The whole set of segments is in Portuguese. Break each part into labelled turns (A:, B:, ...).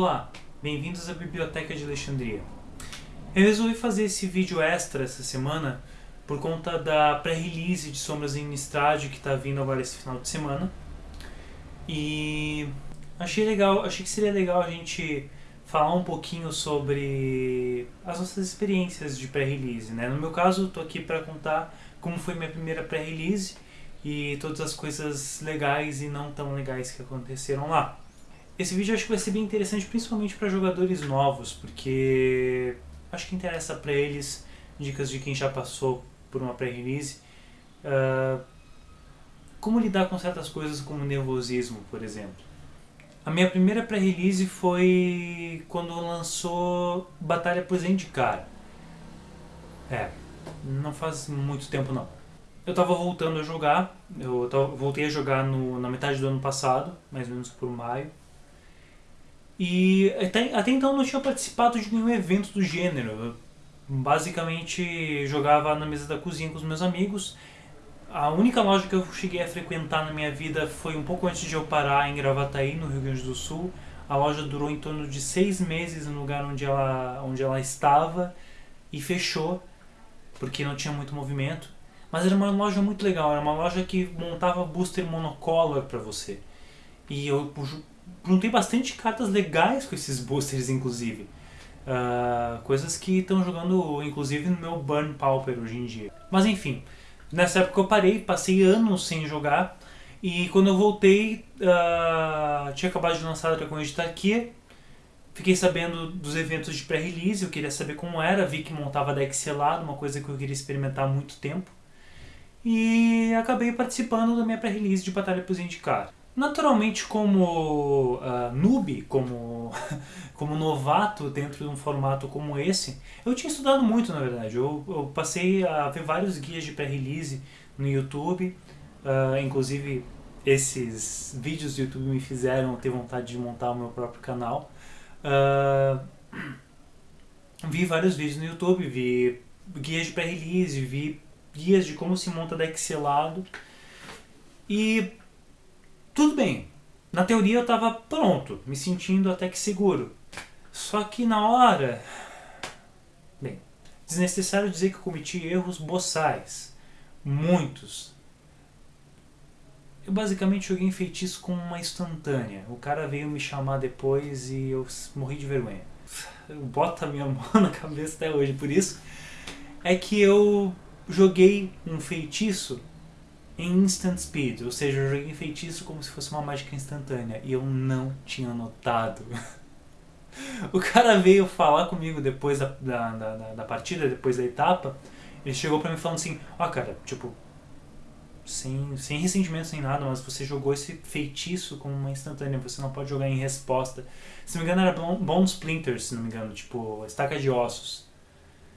A: Olá, bem-vindos à Biblioteca de Alexandria. Eu resolvi fazer esse vídeo extra essa semana por conta da pré-release de Sombras em Nistrad que está vindo agora esse final de semana. E achei legal, achei que seria legal a gente falar um pouquinho sobre as nossas experiências de pré-release, né? No meu caso, estou aqui para contar como foi minha primeira pré-release e todas as coisas legais e não tão legais que aconteceram lá. Esse vídeo acho que vai ser bem interessante, principalmente para jogadores novos, porque acho que interessa para eles dicas de quem já passou por uma pré-release. Uh, como lidar com certas coisas como nervosismo, por exemplo. A minha primeira pré-release foi quando lançou Batalha por Zendikar. É, não faz muito tempo não. Eu tava voltando a jogar, eu voltei a jogar no, na metade do ano passado, mais ou menos por maio. E até, até então não tinha participado de nenhum evento do gênero. Eu basicamente jogava na mesa da cozinha com os meus amigos. A única loja que eu cheguei a frequentar na minha vida foi um pouco antes de eu parar em Gravataí, no Rio Grande do Sul. A loja durou em torno de seis meses no lugar onde ela, onde ela estava e fechou porque não tinha muito movimento. Mas era uma loja muito legal, era uma loja que montava booster monocolor para você. E eu juntei bastante cartas legais com esses boosters, inclusive. Uh, coisas que estão jogando, inclusive, no meu Burn Pauper hoje em dia. Mas enfim, nessa época eu parei, passei anos sem jogar. E quando eu voltei, uh, tinha acabado de lançar Dragon de Tarkia. Fiquei sabendo dos eventos de pré-release, eu queria saber como era. Vi que montava deck selado, uma coisa que eu queria experimentar há muito tempo. E acabei participando da minha pré-release de Batalha por Zendikar. Naturalmente, como uh, noob, como, como novato dentro de um formato como esse, eu tinha estudado muito, na verdade. Eu, eu passei a ver vários guias de pré-release no YouTube, uh, inclusive esses vídeos do YouTube me fizeram ter vontade de montar o meu próprio canal. Uh, vi vários vídeos no YouTube, vi guias de pré-release, vi guias de como se monta deck selado. E na teoria eu estava pronto, me sentindo até que seguro. Só que na hora... Bem, desnecessário dizer que cometi erros boçais. Muitos. Eu basicamente joguei em feitiço com uma instantânea. O cara veio me chamar depois e eu morri de vergonha. Eu boto a minha mão na cabeça até hoje. Por isso é que eu joguei um feitiço em instant speed, ou seja, eu joguei feitiço como se fosse uma mágica instantânea e eu não tinha notado. o cara veio falar comigo depois da, da, da, da partida, depois da etapa, ele chegou pra mim falando assim, ó oh, cara, tipo, sem, sem ressentimento, sem nada, mas você jogou esse feitiço como uma instantânea, você não pode jogar em resposta. Se não me engano era Bone Splinters, se não me engano, tipo, estaca de ossos.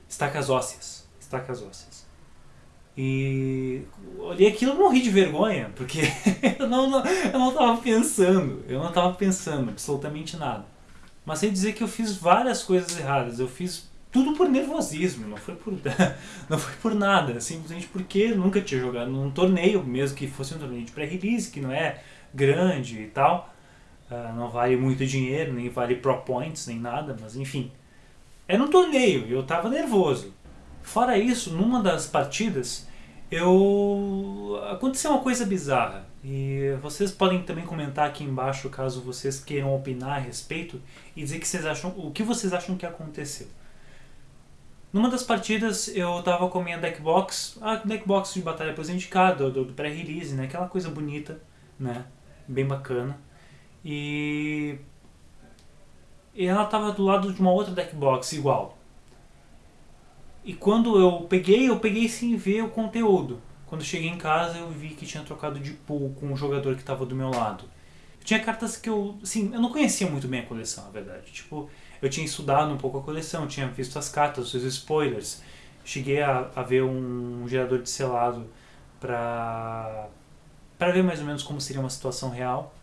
A: Estacas ósseas. Estacas ósseas. E olhei aquilo e morri de vergonha, porque eu não, não, eu não pensando, eu não tava pensando absolutamente nada. Mas sei dizer que eu fiz várias coisas erradas, eu fiz tudo por nervosismo, não foi por, não foi por nada, simplesmente porque nunca tinha jogado num torneio, mesmo que fosse um torneio de pré-release, que não é grande e tal, uh, não vale muito dinheiro, nem vale pro points, nem nada, mas enfim. Era um torneio e eu tava nervoso. Fora isso, numa das partidas, eu aconteceu uma coisa bizarra. E vocês podem também comentar aqui embaixo caso vocês queiram opinar a respeito e dizer que vocês acham, o que vocês acham que aconteceu. Numa das partidas eu tava com a minha deckbox, a deckbox de batalha presentecada, do, do pré-release, né? Aquela coisa bonita, né? Bem bacana. E... e ela tava do lado de uma outra deckbox igual. E quando eu peguei, eu peguei sem ver o conteúdo. Quando cheguei em casa eu vi que tinha trocado de pool com o jogador que estava do meu lado. Tinha cartas que eu, assim, eu não conhecia muito bem a coleção, na verdade. Tipo, eu tinha estudado um pouco a coleção, tinha visto as cartas, os spoilers. Cheguei a, a ver um, um gerador de selado para para ver mais ou menos como seria uma situação real.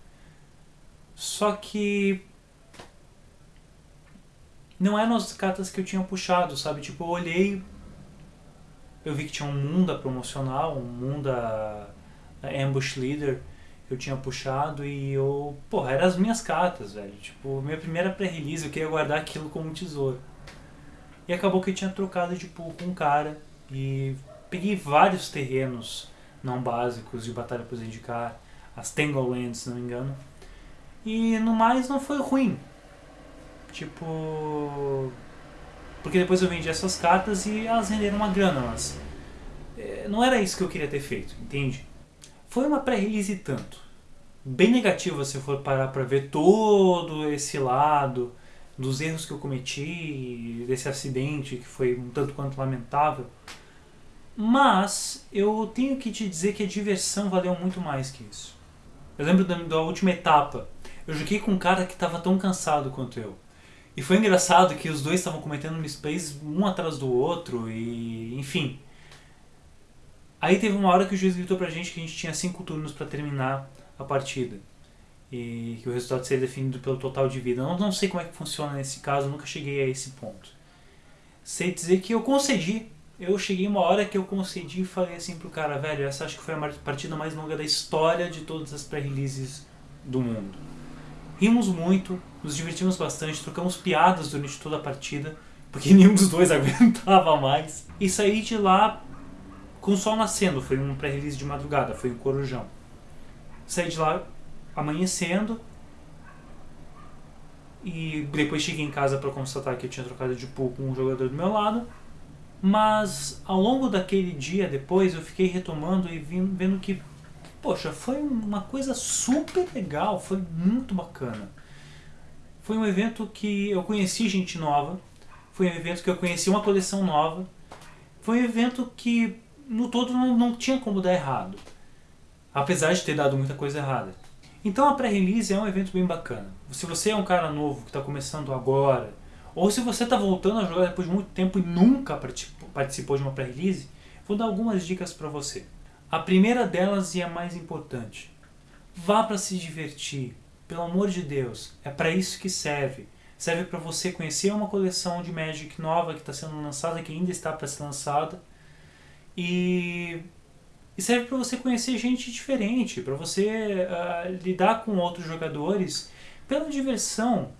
A: Só que não eram as cartas que eu tinha puxado, sabe? Tipo, eu olhei, eu vi que tinha um Munda promocional, um Munda Ambush Leader. eu tinha puxado e eu, porra, eram as minhas cartas, velho. Tipo, minha primeira pré-release, eu queria guardar aquilo como um tesouro. E acabou que eu tinha trocado de pool com um cara e peguei vários terrenos não básicos de batalha por indicar, as Tanglelands, se não me engano. E no mais não foi ruim. Tipo. Porque depois eu vendi essas cartas e elas renderam uma grana, mas. É, não era isso que eu queria ter feito, entende? Foi uma pré-release tanto. Bem negativa se for parar pra ver todo esse lado dos erros que eu cometi, desse acidente que foi um tanto quanto lamentável. Mas eu tenho que te dizer que a diversão valeu muito mais que isso. Eu lembro da, da última etapa. Eu joguei com um cara que estava tão cansado quanto eu. E foi engraçado que os dois estavam cometendo misplays um atrás do outro e enfim. Aí teve uma hora que o juiz gritou pra gente que a gente tinha cinco turnos para terminar a partida. E que o resultado seria definido pelo total de vida. Eu não, não sei como é que funciona nesse caso, nunca cheguei a esse ponto. Sei dizer que eu concedi. Eu cheguei uma hora que eu concedi e falei assim pro cara, velho, essa acho que foi a partida mais longa da história de todas as pré-releases do mundo. Rimos muito, nos divertimos bastante, trocamos piadas durante toda a partida, porque nenhum dos dois aguentava mais. E saí de lá com o sol nascendo, foi um pré-release de madrugada, foi um corujão. Saí de lá amanhecendo e depois cheguei em casa para constatar que eu tinha trocado de pool com um jogador do meu lado. Mas ao longo daquele dia depois eu fiquei retomando e vendo que, poxa, foi uma coisa super legal, foi muito bacana. Foi um evento que eu conheci gente nova, foi um evento que eu conheci uma coleção nova, foi um evento que no todo não, não tinha como dar errado. Apesar de ter dado muita coisa errada. Então a pré-release é um evento bem bacana. Se você é um cara novo que está começando agora, ou se você está voltando a jogar depois de muito tempo e nunca participou de uma pré-release, vou dar algumas dicas para você. A primeira delas e a mais importante. Vá para se divertir. Pelo amor de Deus, é para isso que serve. Serve para você conhecer uma coleção de Magic nova que está sendo lançada, que ainda está para ser lançada, e, e serve para você conhecer gente diferente, para você uh, lidar com outros jogadores pela diversão.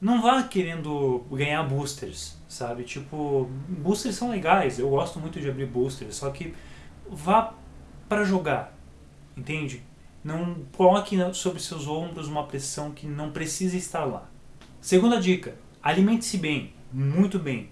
A: Não vá querendo ganhar boosters, sabe? Tipo, boosters são legais, eu gosto muito de abrir boosters, só que vá para jogar, entende? Não coloque sobre seus ombros uma pressão que não precisa estar lá. Segunda dica, alimente-se bem, muito bem.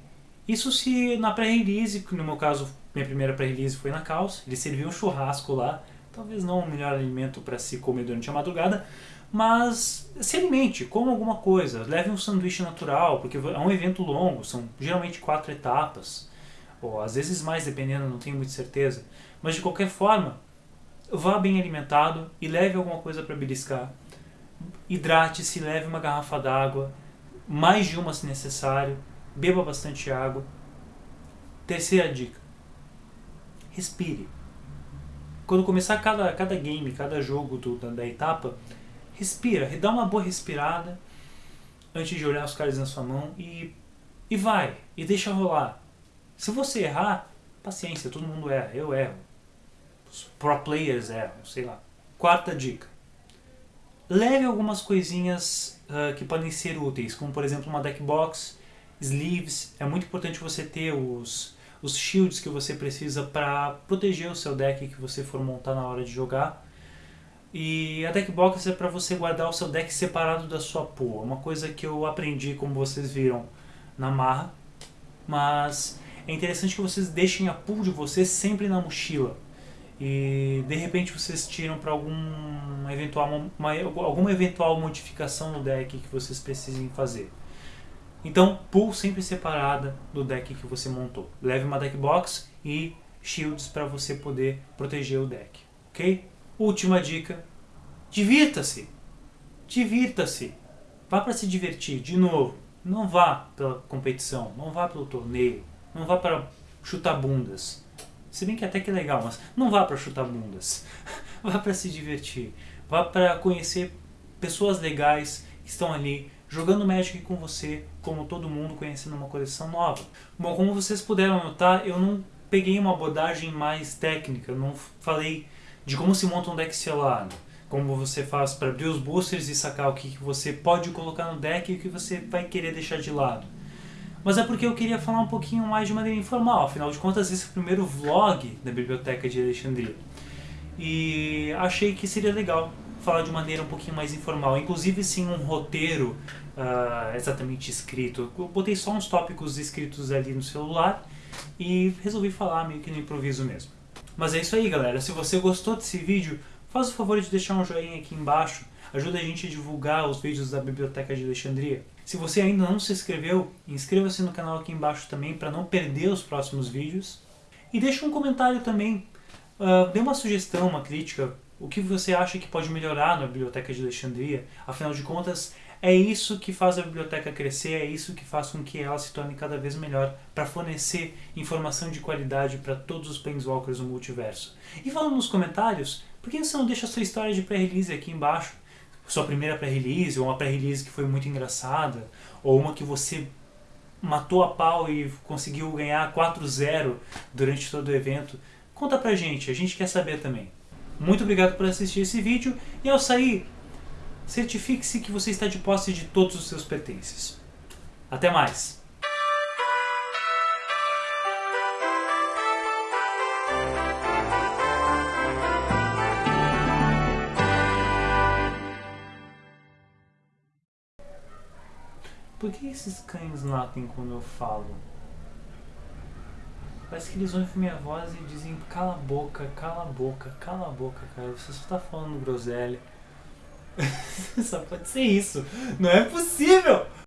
A: Isso se na pré-release, que no meu caso minha primeira pré-release foi na Caos, eles serviam um churrasco lá, talvez não o melhor alimento para se comer durante a madrugada, mas se alimente, coma alguma coisa, leve um sanduíche natural, porque é um evento longo, são geralmente quatro etapas, ou às vezes mais, dependendo, não tenho muita certeza. Mas de qualquer forma, vá bem alimentado e leve alguma coisa para beliscar. Hidrate-se, leve uma garrafa d'água, mais de uma se necessário, beba bastante água. Terceira dica, respire. Quando começar cada, cada game, cada jogo do, da, da etapa, respira, dá uma boa respirada antes de olhar os caras na sua mão e, e vai, e deixa rolar. Se você errar, paciência, todo mundo erra, eu erro. Os pro players erram, sei lá. Quarta dica. Leve algumas coisinhas uh, que podem ser úteis, como por exemplo uma deck box, sleeves. É muito importante você ter os, os shields que você precisa para proteger o seu deck que você for montar na hora de jogar. E a deck box é para você guardar o seu deck separado da sua pool. É uma coisa que eu aprendi, como vocês viram, na marra. Mas é interessante que vocês deixem a pool de vocês sempre na mochila. E de repente vocês tiram para algum eventual, uma, alguma eventual modificação no deck que vocês precisem fazer. Então, pool sempre separada do deck que você montou. Leve uma deck box e shields para você poder proteger o deck, ok? Última dica, divirta-se, divirta-se, vá para se divertir, de novo, não vá pela competição, não vá pelo torneio, não vá para chutar bundas, se bem que até que é legal, mas não vá para chutar bundas, vá para se divertir, vá para conhecer pessoas legais que estão ali jogando Magic com você, como todo mundo conhecendo uma coleção nova. Bom, como vocês puderam notar, eu não peguei uma abordagem mais técnica, não falei de como se monta um deck selado, como você faz para abrir os boosters e sacar o que você pode colocar no deck e o que você vai querer deixar de lado. Mas é porque eu queria falar um pouquinho mais de maneira informal, afinal de contas esse é o primeiro vlog da Biblioteca de Alexandria. E achei que seria legal falar de maneira um pouquinho mais informal, inclusive sim um roteiro uh, exatamente escrito. Eu botei só uns tópicos escritos ali no celular e resolvi falar meio que no improviso mesmo. Mas é isso aí galera, se você gostou desse vídeo, faz o favor de deixar um joinha aqui embaixo, ajuda a gente a divulgar os vídeos da Biblioteca de Alexandria. Se você ainda não se inscreveu, inscreva-se no canal aqui embaixo também para não perder os próximos vídeos. E deixa um comentário também, uh, dê uma sugestão, uma crítica, o que você acha que pode melhorar na Biblioteca de Alexandria. Afinal de contas, é isso que faz a biblioteca crescer, é isso que faz com que ela se torne cada vez melhor para fornecer informação de qualidade para todos os Planeswalkers do multiverso. E falando nos comentários, por que você não deixa a sua história de pré-release aqui embaixo? Sua primeira pré-release, ou uma pré-release que foi muito engraçada, ou uma que você matou a pau e conseguiu ganhar 4-0 durante todo o evento. Conta pra gente, a gente quer saber também. Muito obrigado por assistir esse vídeo e ao sair, certifique-se que você está de posse de todos os seus pertences. Até mais! Por que esses cães latem quando eu falo? Parece que eles ouvem minha voz e dizem cala a boca, cala a boca, cala a boca, cara. Você só tá falando groselha. Só pode ser isso. Não é possível!